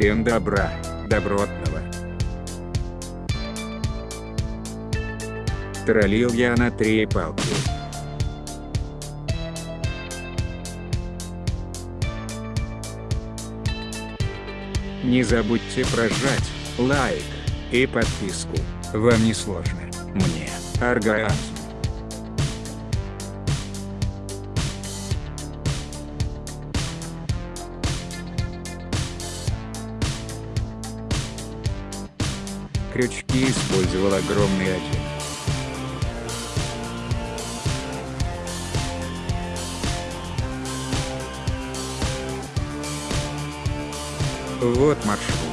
Всем добра, добротного. Троллил я на три палки. Не забудьте прожать лайк и подписку. Вам не сложно, мне оргазм. Крючки использовал огромный один. Вот маршрут.